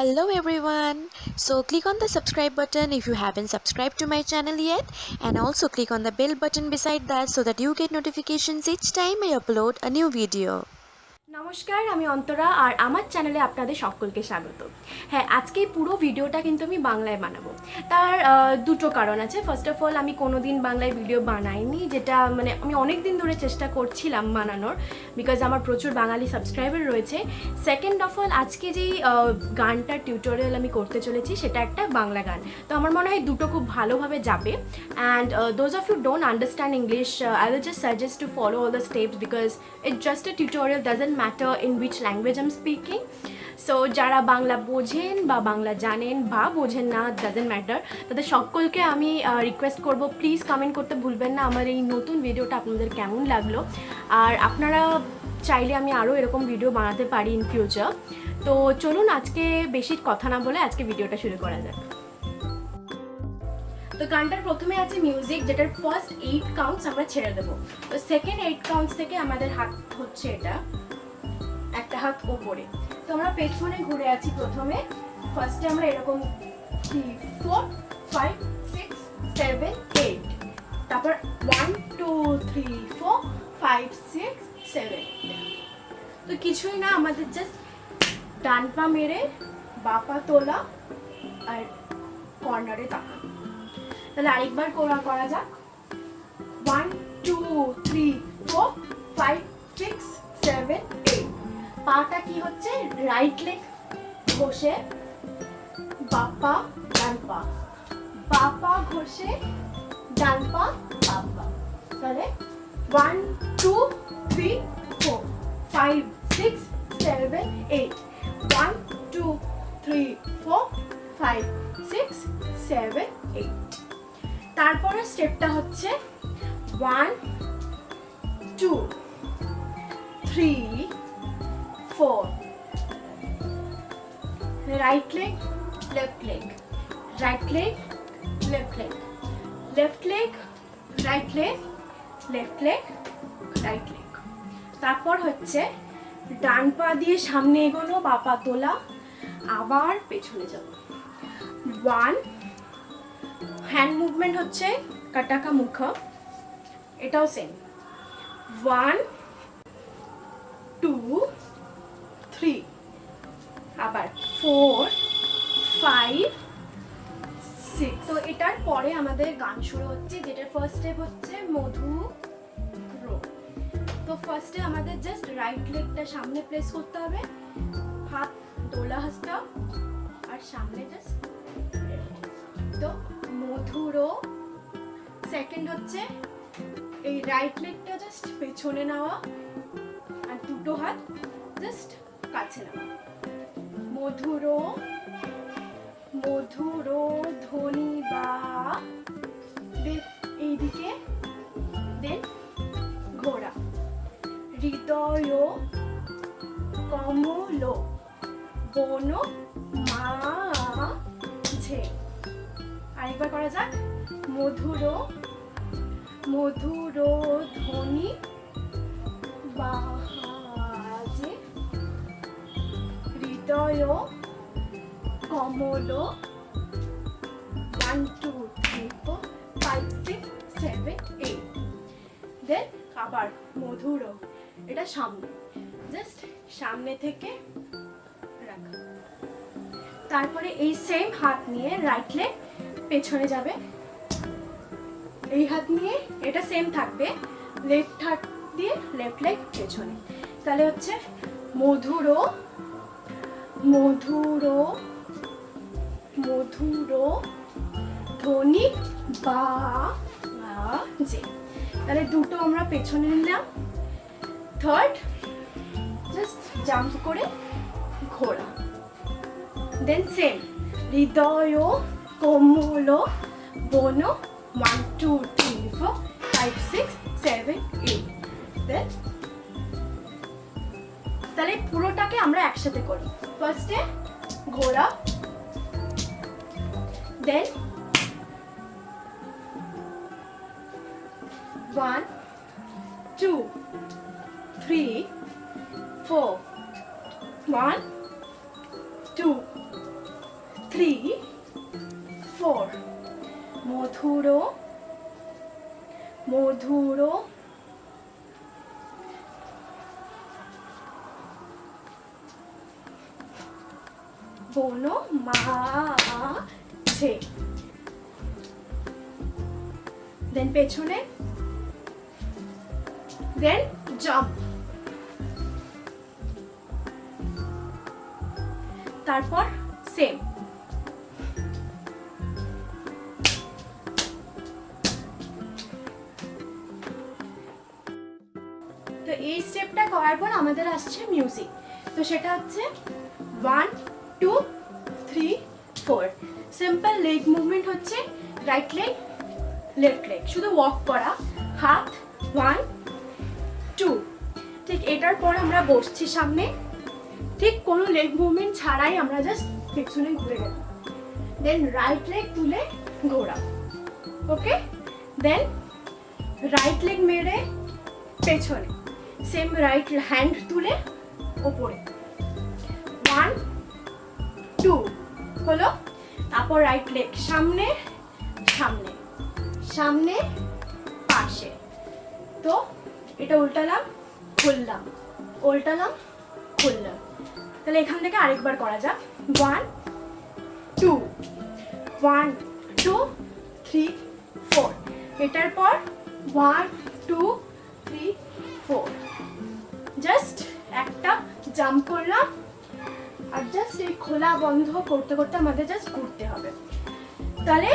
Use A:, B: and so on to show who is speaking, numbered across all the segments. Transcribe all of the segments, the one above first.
A: Hello everyone. So click on the subscribe button if you haven't subscribed to my channel yet and also click on the bell button beside that so that you get notifications each time I upload a new video.
B: নমস্কার, আমি অন্তরা আর আমার চ্যানেলে আপনাদের সকলকে স্বাগত। হ্যাঁ আজকে পুরো ভিডিওটা কিন্তু আমি বাংলায় বানাবো। তার দুটো কারণ আছে। ফার্স্ট অফ অল আমি কোনো দিন বাংলায় ভিডিও বানাইনি, যেটা মানে আমি অনেক দিন ধরে চেষ্টা করছিলাম বানানোর বিকজ আমার প্রচুর বাঙালি সাবস্ক্রাইবার রয়েছে। সেকেন্ড অফ অল আজকে যেই গানটার টিউটোরিয়াল আমি করতে চলেছি, সেটা একটা বাংলা গান। তো আমার মনে হয় দুটো খুব ভালোভাবে যাবে। And those of you don't understand English I will just suggest to follow all the steps because it just a tutorial doesn't matter in which language am speaking so যারা বাংলা বোঝেন বা বাংলা জানেন বা বোঝেন না ডাজেন্ট ম্যাটার তাদের সকলকে আমি রিকোয়েস্ট করব প্লিজ কমেন্ট করতে ভুলবেন না। আমার এই নতুন ভিডিওটা আপনাদের কেমন লাগল? আর আপনারা চাইলে আমি আরও এরকম ভিডিও বানাতে পারি ইন ফিউচার তো চলুন, আজকে বেশি কথা না বলে আজকে ভিডিওটা শুরু করা যাক। তো গানটার প্রথমে আছে মিউজিক যেটার ফার্স্ট এইট কাউন্টস আমরা ছেড়ে দেবো। তো সেকেন্ড এইট কাউন্টস থেকে আমাদের হাত হচ্ছে এটা। একটা হাত ওপরে তো আমরা পেছনে ঘুরে আছি প্রথমে। ফার্স্টে আমরা এরকম four five six seven eight তারপর one two three four five six seven তো কিছুই না, আমাদের জাস্ট ডান পা মেরে বাপা তোলা আর কর্নারে তাকানো তাহলে আরেকবার করা করা যাক। One two three four five six seven পাটা কি হচ্ছে? রাইট লেগ ঘষে বাপা ডান পা। বাপা ঘষে, ডান পা বাপা তাহলে one two three four five six seven eight one two three four five six seven eight তারপরে স্টেপটা হচ্ছে one two three four right leg left leg right leg left leg left leg right leg left leg right leg তারপর হচ্ছে ডান পা দিয়ে সামনে এগোনো, বা পা তোলা, আবার পেছনে যাব ওয়ান হ্যান্ড মুভমেন্ট হচ্ছে কাটাকা মুখ। এটাও সেম ওয়ান টু থ্রি আবার ফোর ফাইভ সিক্স তো এটার পরে আমাদের গান শুরু হচ্ছে, যেটার ফার্স্ট স্টেপ হচ্ছে মধু রো। তো ফার্স্টে আমাদের জাস্ট রাইট লেগটা সামনে প্লেস করতে হবে। হাত দোলা হাসটা আর সামনে জাস্ট তো মধুরো সেকেন্ড হচ্ছে এই রাইট লেগটা জাস্ট পেছনে নেওয়া আর দুটো হাত জাস্ট কাছে না মধুর, মধুরো ধ্বনি বা এইদিকে দেন ঘোড়া। হৃদয় কমল বন মাঝে। আরেকবার করা যাক। মধুর মধুর ধ্বনি বাজে হৃদয় কমল one two three four five six seven eight then আবার মধুর, এটা সামনে। জাস্ট সামনে থেকে তারপরে এই সেম হাত নিয়ে রাইট লেগ পেছনে যাবে। এই হাত নিয়ে এটা সেম থাকবে লেফট হাত দিয়ে লেফট লেগ পেছনে। তাহলে হচ্ছে মধুর মধুর মধুর ধ্বনি বা যে তাহলে দুটো আমরা পেছনে নিলাম। থার্ড জাস্ট জাম্প করে ঘোরা। দেন সেম হৃদয়, কোমল, বন one two three four five six seven eight then তাহলে পুরোটাকে আমরা একসাথে করি। ফার্স্টে ঘোড়া then one two three four. One, two, three four মধুর মধুর বনো মাঝে দেন পেছনে। দেন জাম্প তারপর সেম তো এই স্টেপটা করার পর আমাদের আসছে মিউজিক তো সেটা হচ্ছে one two three four simple leg movement হচ্ছে রাইট লেগ লেফট লেগ শুধু ওয়াক করা। হাত ওয়ান টু ঠিক এটার পর আমরা বসছি সামনে। ঠিক কোনো লেগ মুভমেন্ট ছাড়াই আমরা জাস্ট পেছনে ঘুরে গেলাম। দেন রাইট লেগ তুলে ঘোরা ওকে দেন রাইট লেগ মেরে পেছনে। সেম রাইট হ্যান্ড তুলে ওপরে। ওয়ান টু হলো, তারপর রাইট লেগ সামনে সামনে সামনে, পাশে। তো এটা উল্টালাম, খুললাম উল্টালাম, খুললাম। তাহলে এখান থেকে আরেকবার করা যাক। One two one two three four এটার পর one two three four just একটা জাম্প করলাম। আর জাস্ট এই খোলা বন্ধ করতে করতে আমাদের জাস্ট ঘুরতে হবে। তাহলে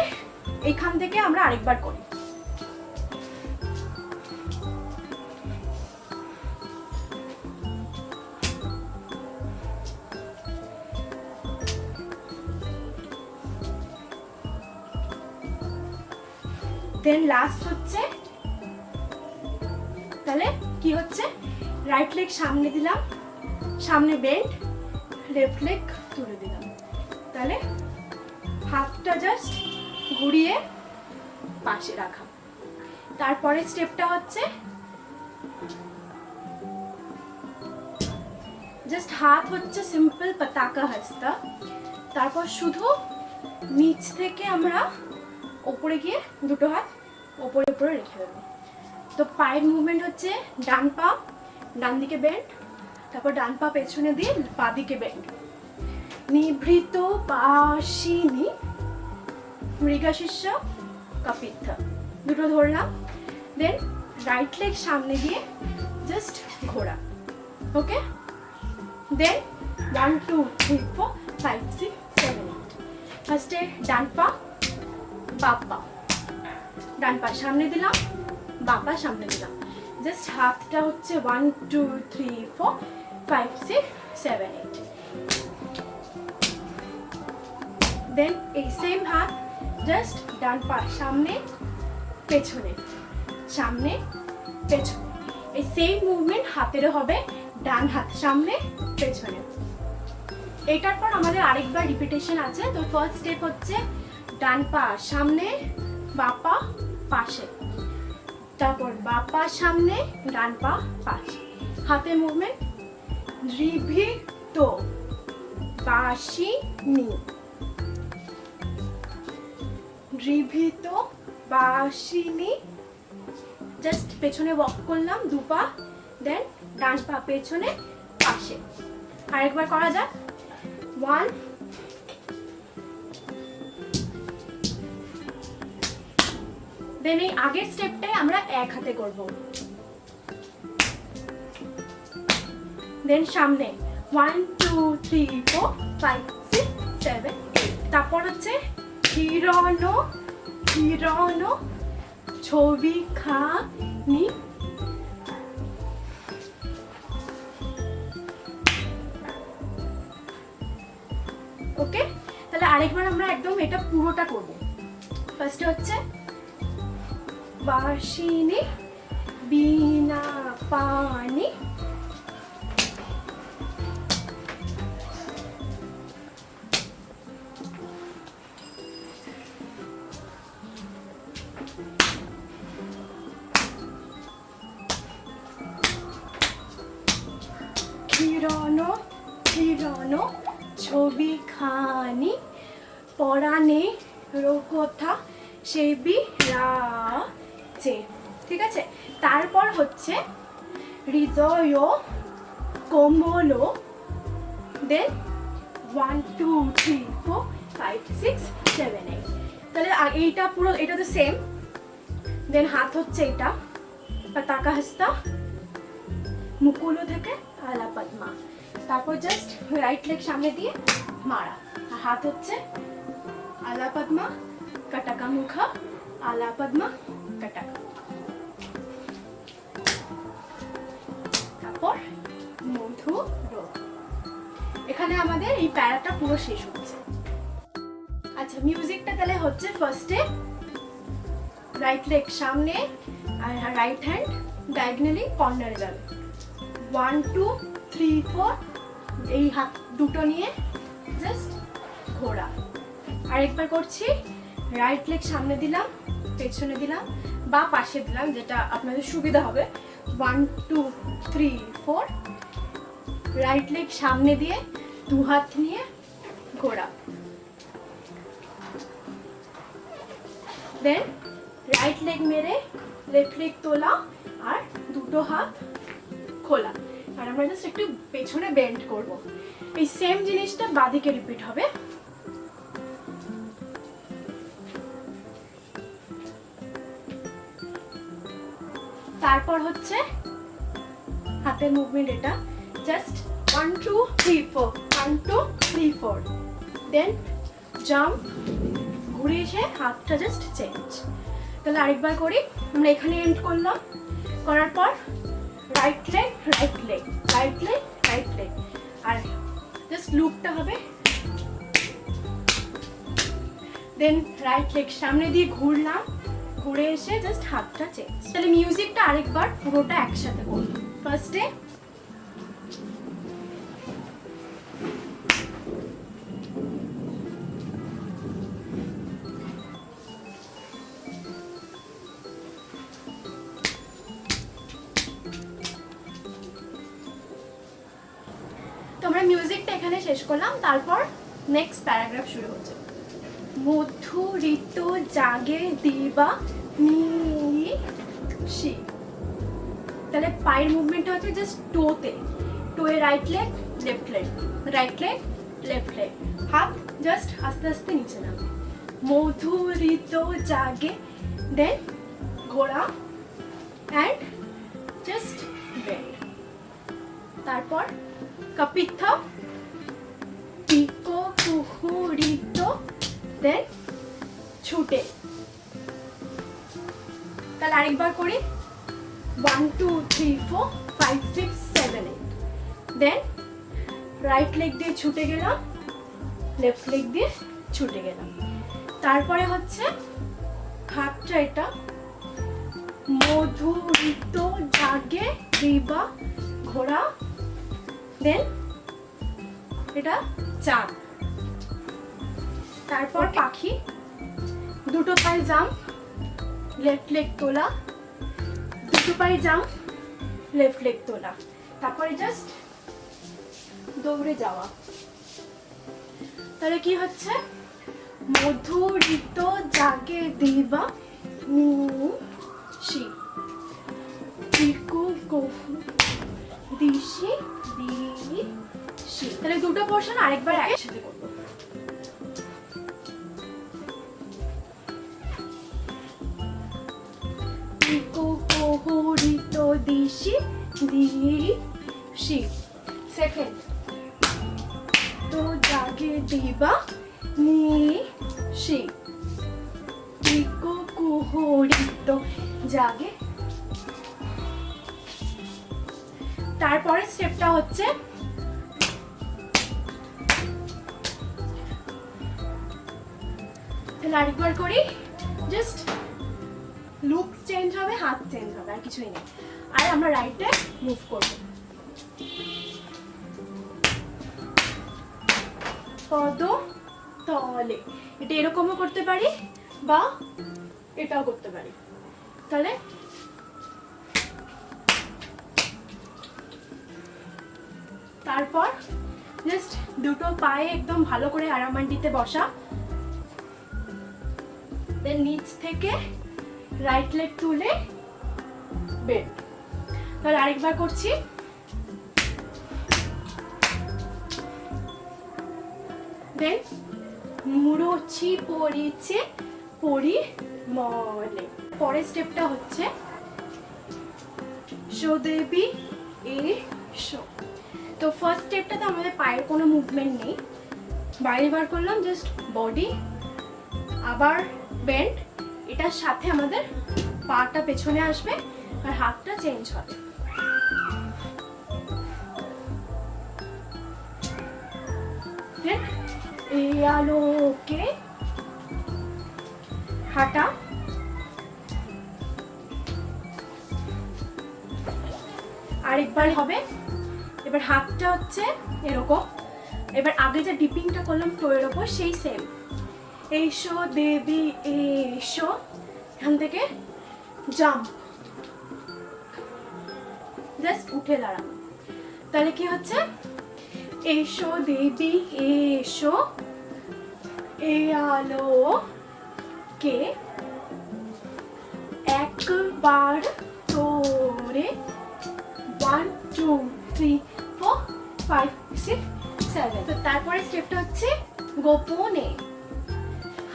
B: এখান থেকে আমরা আরেকবার করি। দেন লাস্ট হচ্ছে, তাহলে কি হচ্ছে? রাইট লেগ সামনে দিলাম, সামনে বেন্ড লেফট লেগ তুলে দিলাম। তাহলে হাতটা জাস্ট ঘুরিয়ে পাশে রাখা। তারপরে স্টেপটা হচ্ছে জাস্ট হাত হচ্ছে সিম্পল পতাকা হাস্তা তারপর শুধু নিচ থেকে আমরা ওপরে গিয়ে দুটো হাত ওপরে ওপরে রেখে দেবো। তো পায়ের মুভমেন্ট হচ্ছে ডান পা, ডান দিকে বেন্ড তারপর ডান পা পেছনে দিয়ে পা দিকে বেন্ড নিভৃত পাশিনী মৃগাশিষ্য কাপিত্থ। দুটো ধরলাম। দেন রাইট লেগ সামনে দিয়ে জাস্ট ঘোরা। Okay then one two three four five six seven eight ফার্স্টে ডান পা বাপ পা। ডান পা সামনে দিলাম, বাঁ পা সামনে দিলাম। জাস্ট হাতটা হচ্ছে one two three four five six seven eight then এই সেম হাত জাস্ট ডান পা সামনে, পেছনে সামনে, পেছনে। এই সেম মুভমেন্ট হাতেরও হবে, ডান হাত সামনে, পেছনে। এটার পর আমাদের আরেকবার রিপিটেশন আছে। তো ফার্স্ট স্টেপ হচ্ছে ডান পা সামনে বাপা পাশে। তারপর বাপা সামনে, ডান পা পাশে। হাতের মুভমেন্ট রিভিত বাসিনী রিভিত বাসিনী জাস্ট পেছনে ওয়াক করলাম দুপা দেন ডান পা পেছনে পাশে। আরেকবার করা যাক। ওয়ান দেন এই আগের স্টেপটাই আমরা এক হাতে করব। দেন সামনে one two three four five six seven eight তারপর হচ্ছে হিরণ হিরণ ছবি খানি ওকে তাহলে আরেকবার আমরা একদম এটা পুরোটা করব। ফার্স্টে হচ্ছে বাসিনী, বিনা পানি। সেই বি রা, চে। ঠিক আছে? তারপর হচ্ছে হৃদয় কোমল then one two three four five six seven eight তাহলে এইটা পুরো, এটা তো সেম দেন হাত হচ্ছে এটা পতাকা হস্তা মুকুলো থেকে আলা পদ্মা তারপর জাস্ট রাইট লেগ সামনে দিয়ে মারা। হাত হচ্ছে আলা পদ্মা কটাকা মুখা আলা পদ্মা কটাকা তারপর মধু এখানে আমাদের এই প্যারাটা পুরো শেষ হচ্ছে। আচ্ছা মিউজিকটা তাহলে হচ্ছে ফার্স্টে রাইট লেগ সামনে আর রাইট হ্যান্ড ডায়াগনালি কর্নারে যাবে। ওয়ান টু থ্রি ফোর এই হাত দুটো নিয়ে জাস্ট ঘোরা। আরেকবার করছি। রাইট লেগ সামনে দিলাম, পেছনে দিলাম বা পাশে দিলাম, যেটা আপনাদের সুবিধা হবে। One two three four right leg সামনে দিয়ে দু হাত নিয়ে ঘোরা দেন রাইট লেগ মেরে লেফট লেগ তোলা আর দুটো হাত খোলা আর আমরা জাস্ট একটু পেছনে বেন্ড করব। এই সেম জিনিসটা বাদিকে রিপিট হবে। তারপর হচ্ছে হাতের মুভমেন্ট এটা। Just one two three four one two three four then jump ঘুরে এসে হাতটা জাস্ট চেঞ্জ তাহলে আরেকবার করি। আমরা এখানে এন্ড করলাম। করার পর right leg right leg right leg right leg আর জাস্ট লুপটা হবে। দেন রাইট লেগ সামনে দিয়ে ঘুরলাম। ঘুরে এসে জাস্ট হাতটা চেঞ্জ তাহলে মিউজিকটা আরেকবার পুরোটা একসাথে করব ফার্স্টে মিউজিকটা এখানে শেষ করলাম, তারপর নেক্সট প্যারাগ্রাফ শুরু হচ্ছে। মধু ঋতু জাগে দিবা নিশি তাহলে পায়ের মুভমেন্টটা হচ্ছে জাস্ট টোতে টোয়ে right leg left leg right leg left leg হাত জাস্ট আস্তে আস্তে নিচে নামে। মধু ঋতু জাগে দেন ঘোড়া অ্যান্ড জাস্ট বেন্ড তারপর কপিত্থ পিকো কুহুরিত দেন ছুটে। তাহলে আরেকবার করি। One two three four five six seven eight then right leg দিয়ে ছুটে গেলাম লেফট লেগ দিয়ে ছুটে গেলাম। তারপরে হচ্ছে হাতটা এটা। মধুরিত জাগে রিবা ঘোড়া। দেন এটা চাঁদ। তারপর পাখি। দুটো পায়ে জাম্প লেফট লেগ তোলা। দুটো পায়ে জাম্প লেফট লেগ তোলা। তারপরে জাস্ট দৌড়ে যাওয়া। তাহলে কি হচ্ছে? মধুরিত জাগে দিবা দিশি দিশি তাহলে দুটো পোর্শন আরেকবার তাহলে করি জাস্ট লুক চেঞ্জ হবে, হাত চেঞ্জ হবে, আর কিছুই নেই। আর আমরা রাইটে মুভ করব। পদ তলে। এটা এরকমও করতে পারি বা এটাও করতে পারি। তাহলে তারপর জাস্ট দুটো পায়ে একদম ভালো করে আরামান্ডিতে বসা। দেন নিচ থেকে রাইট লেগ তুলে বেড তাহলে আরেকবার করছি। দেন মুড়োছি পড়িছে পড়ি মলে পরের স্টেপটা হচ্ছে শো দেবী এ শো তো ফার্স্ট স্টেপটাতে আমাদের পায়ের কোনো মুভমেন্ট নেই। বাইরে বার করলাম জাস্ট বডি আবার বেন্ড এটার সাথে আমাদের পাটা পেছনে আসবে আর হাতটা চেঞ্জ হবে। হাঁটা। আরেকবার হবে। এবার হাতটা হচ্ছে এরকম। এবার আগে যে ডিপিংটা করলাম টোয়ের ওপর সেই সেম এইসো দেবী, এসো। এখান থেকে জাম্প জাস্ট উঠে দাঁড়ানো তাহলে কি হচ্ছে? এসো দেবী, এসো। এ আলো কে একবার তোরে one two three four five six seven তো তারপরে স্টেপটা হচ্ছে গোপনে।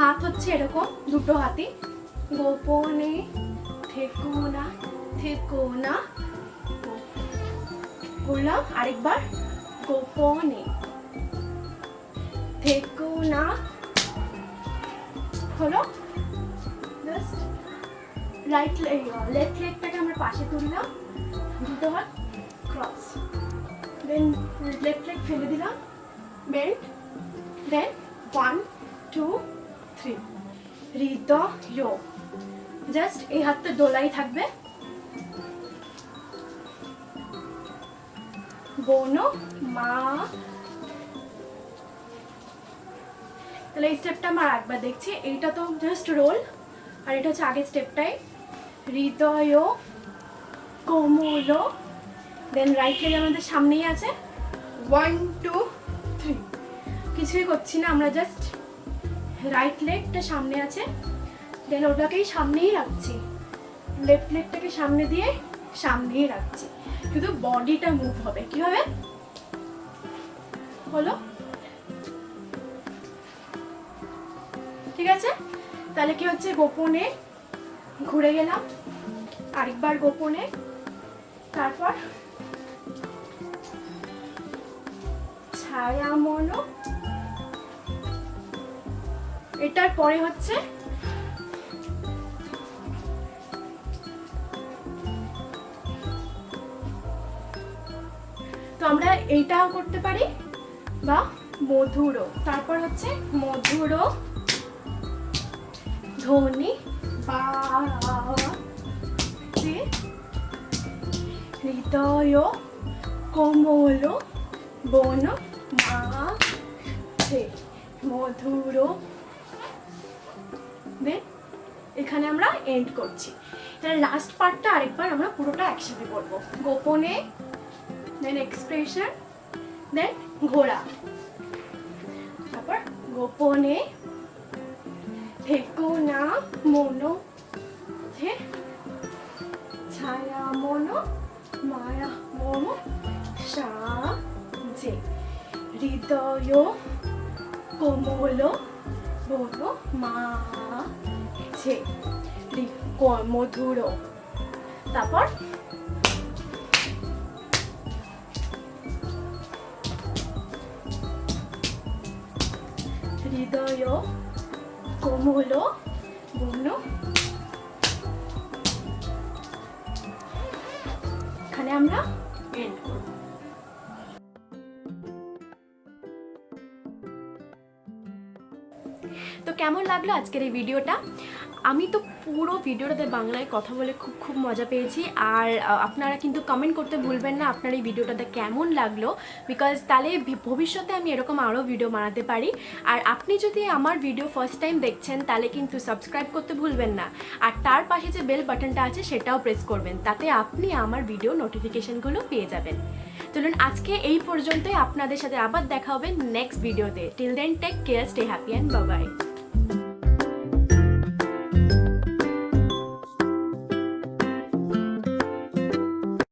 B: হাত হচ্ছে এরকম, দুটো হাতি। গোপনে থেকো না না। করলাম আরেকবার। গোপনে থেকো না। হলো? রাইট লেগ লেফট লেগটাকে আমরা পাশে তুললাম। দুটো হাত ক্রস দেন লেফট লেগ ফেলে দিলাম। Belt then one two three হৃদয় জাস্ট এই হাতটা দোলাই থাকবে। বোনো, মা। তাহলে এই স্টেপটা আমার একবার দেখছি। এইটা তো জাস্ট রোল আর এটা হচ্ছে আগের স্টেপটাই হৃদয় কোমল। দেন রাইট লেগ আমাদের সামনেই আছে। ওয়ান টু থ্রি কিছুই করছি না, আমরা জাস্ট রাইট লেগটা সামনে আছে। দেন ওটাকেই সামনেই রাখছি। লেফট লেগটাকে সামনে দিয়ে সামনেই রাখছি। কিন্তু বডিটা মুভ হবে। কি হবে? হলো ঠিক আছে? তাহলে কি হচ্ছে? গোপনে ঘুরে গেলাম। আরেকবার গোপনে। তারপর ছায়া মনো এটার পরে হচ্ছে তো আমরা এইটাও করতে পারি, বা মধুরও। তারপর হচ্ছে মধুরও ধ্বনি হৃদয় কোমল বন মা মধুর দেন এখানে আমরা এন্ড করছি। তাহলে লাস্ট পার্টটা আরেকবার আমরা পুরোটা একসাথে করব। গোপনে দেন এক্সপ্রেশন দেন ঘোড়া। তারপর গোপনে, থেকো না মনো ছায়া মনো মায়া হৃদয় কোমল রি- ক- মধুর। তারপর হৃদয় কোমল বন এখানে আমরা এন্ড তো কেমন লাগল আজকের এই ভিডিওটা? আমি তো পুরো ভিডিওটাতে বাংলায় কথা বলে খুব খুব মজা পেয়েছি। আর আপনারা কিন্তু কমেন্ট করতে ভুলবেন না আপনার এই ভিডিওটাতে কেমন লাগল? বিকজ তাহলে ভবিষ্যতে আমি এরকম আরও ভিডিও বানাতে পারি। আর আপনি যদি আমার ভিডিও ফার্স্ট টাইম দেখছেন, তাহলে কিন্তু সাবস্ক্রাইব করতে ভুলবেন না। আর তার পাশে যে বেল বাটনটা আছে, সেটাও প্রেস করবেন। তাতে আপনি আমার ভিডিও নোটিফিকেশনগুলো পেয়ে যাবেন। চলুন আজকে এই পর্যন্তই। আপনাদের সাথে আবার দেখা হবে নেক্সট ভিডিওতে till then take care stay happy and bye bye